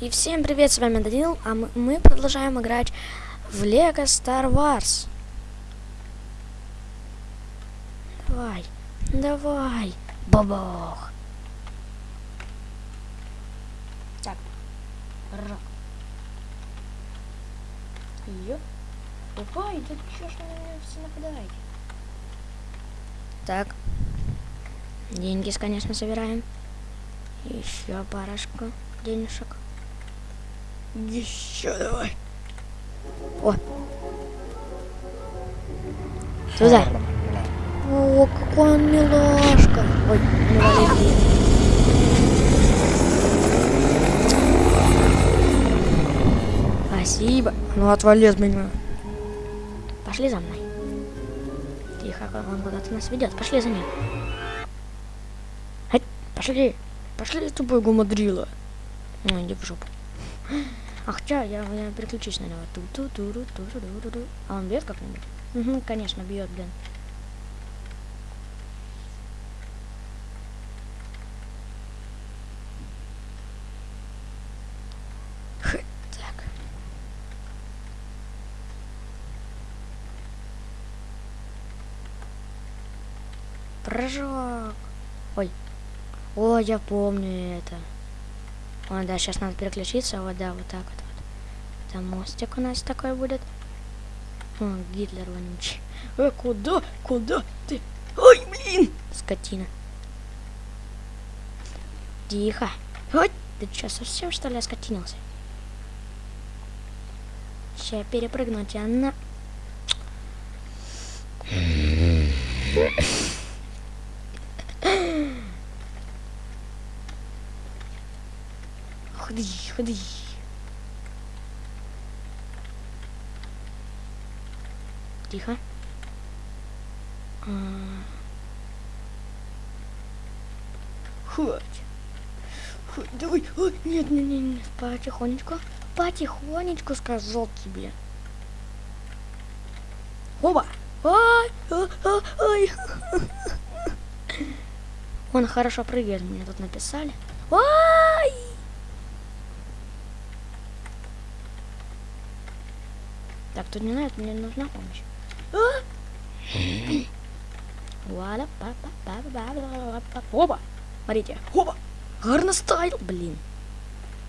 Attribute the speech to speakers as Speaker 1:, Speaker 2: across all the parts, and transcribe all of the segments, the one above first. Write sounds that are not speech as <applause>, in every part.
Speaker 1: И всем привет, с вами Данил, а мы, мы продолжаем играть в Лего Star Wars. Давай, давай, бабах. Так, ра. Ё. Давай, да чё ж на меня все нападаете? Так, деньги, конечно, собираем. Еще парочку денежек. Еще давай. О. Туда. О, какой он милашка. Ой, не вали. Спасибо. Ну отвали от меня. Пошли за мной. Тихо, он куда-то нас ведет. Пошли за ним. Пошли. Пошли, тупой гумадрила. Ну, иди в жопу. А хотя я, я переключусь на него. Ту -ту -ту -ту -ту -ту -ту -ту. А он бьет как-нибудь? Угу, конечно, бьет, блин. Прыжок. Ой. О, я помню это. О, да, сейчас надо переключиться. Вот, да, вот так вот. вот. Там мостик у нас такой будет. О, Гитлер вонючий. Э, куда? Куда ты? Ой, блин! Скотина. Тихо. Ой, ты что, совсем что ли оскотинился? Сейчас перепрыгну тебя ходи. Тихо. А. Хоть. Давай. Ой, нет, нет, нет, нет, потихонечку. Потихонечку сказал тебе. Оба. А, а, ай. Он хорошо прыгает, мне тут написали. Ай! Так, тут не надо, мне нужна помощь. А? Вуаля, па па па па па па па Оба! Смотрите. Оба! Гарно стайл! Блин.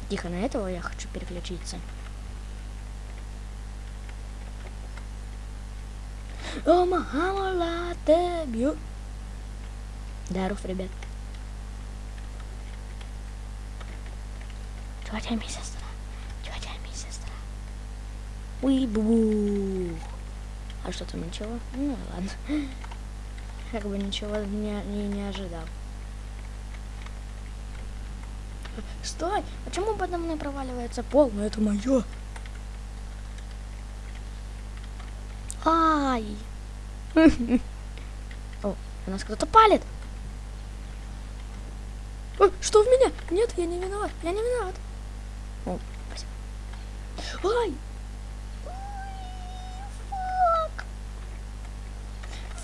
Speaker 1: Тихо, на этого я хочу переключиться. О, мама, бью. Даров, ребят. Тетя ми Уй, бу А что там, ничего? Ну, ладно. <laughs> Как бы ничего не, не, не ожидал. Стой! Почему подо мной проваливается пол? Ну, это мое. Ай! <laughs> О, у нас кто-то палит. Ой, что в меня? Нет, я не виноват. Я не виноват. О, спасибо. Ай!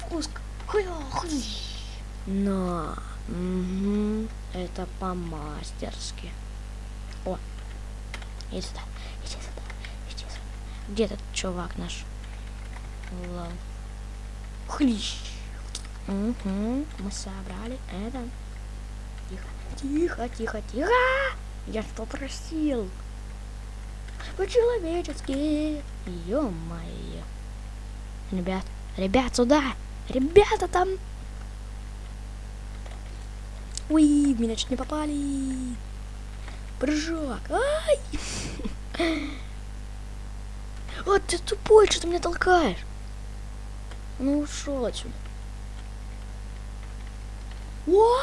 Speaker 1: Фуск. На. Угу. Это по-мастерски. О. Иди сюда. Иди сюда. Иди сюда. Где этот чувак наш? Ладно. Хлищ. Угу. Мы собрали это. Тихо. Тихо, тихо, тихо. Я что просил? По-человечески. Ё-моё. Ребят, ребят, сюда. Ребята там. В меня чуть не попали. Прыжок. Ай! А, ты тупой, что ты меня толкаешь? Ну, ушел отсюда. О!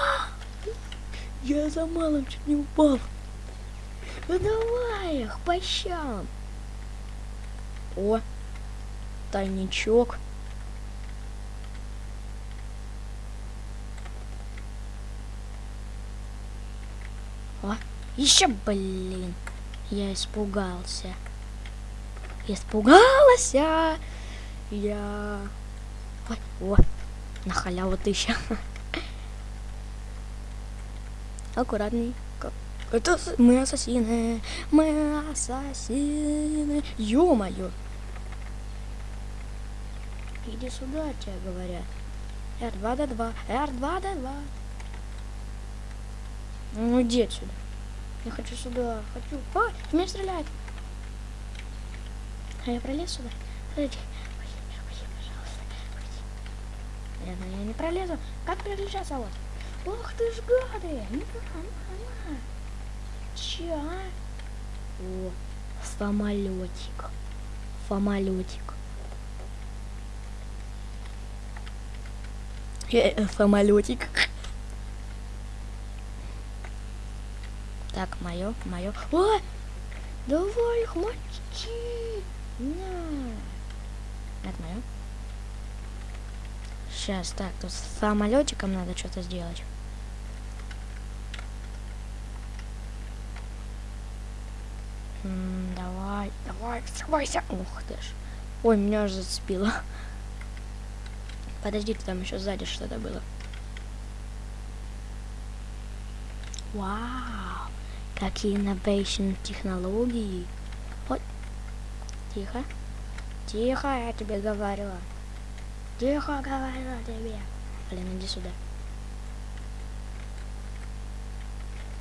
Speaker 1: Я за малым чуть не упал. Ну давай их по. О, тайничок. О, еще, блин. Я испугался. Испугалась я. Я... Ой, о, на халяву тысяча. <laughs> Аккуратней. Это мы ассасины. Мы ассасины. Ё-моё. Иди сюда, тебе говорят. R2D2, R2D2. Ну иди отсюда. Я хочу сюда, хочу. Ой, в меня стреляет. А я пролез сюда? Подожди. Ой, пожалуйста. Наверное, я не пролезу. Как переключаться вот? Ох ты ж гады! Ну, ну, ну. Че, а? О, самолетик. Самолетик. Э, Самолетик. Так, мое, мое. О! Давай мочи! На! Это мое. Сейчас, так, тут с самолетиком надо что-то сделать. Давай, давай, вставайся. Ух ты ж. Ой, меня уже зацепило. Подожди, там еще сзади что-то было. Вау, какие innovation технологии. Ой, тихо. Тихо, я тебе говорила. Тихо говорила тебе. Блин, иди сюда.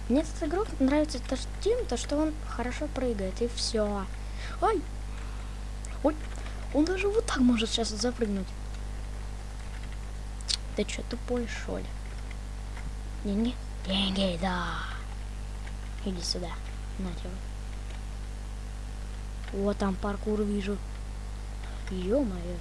Speaker 1: Мне этот игрок нравится то, что тем, то, что он хорошо прыгает, и все. Ой! Ой! Он даже вот так может сейчас запрыгнуть. Ты что, тупой, что ли? Деньги? Деньги, да. Иди сюда. На тебе. Вот там паркур вижу. Ё-моё.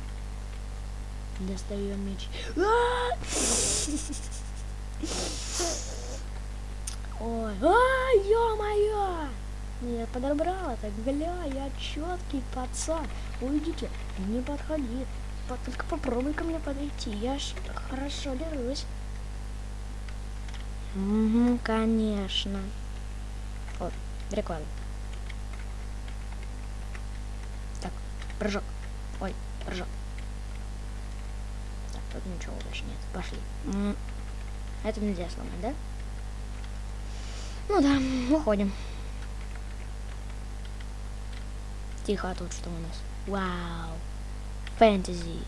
Speaker 1: Достаем меч. А! <laughs> Ой, а, ё-моё! Я подобрала так, бля, я четкий пацан. Уйдите, не подходи. По- Только попробуй ко мне подойти, я ж хорошо дерусь. Угу, конечно. Прикольно. Так, прыжок. Ой, прыжок. Так, тут ничего больше нет. Пошли. Это нельзя сломать, да? Ну да, уходим. Тихо, а тут что у нас? Вау. Фэнтези.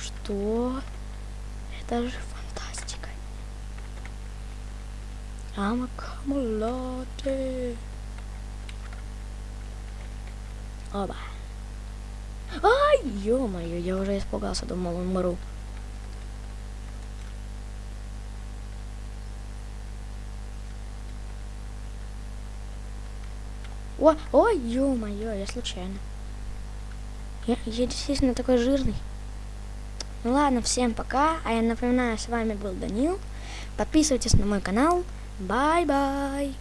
Speaker 1: Что? Это же I'm a Camelot. Оба. Ай, ё-моё, я уже испугался, думал, умру. О, ой, ё-моё, я случайно. Я, я действительно такой жирный. Ну ладно, всем пока. А я напоминаю, с вами был Данил. Подписывайтесь на мой канал. Bye bye.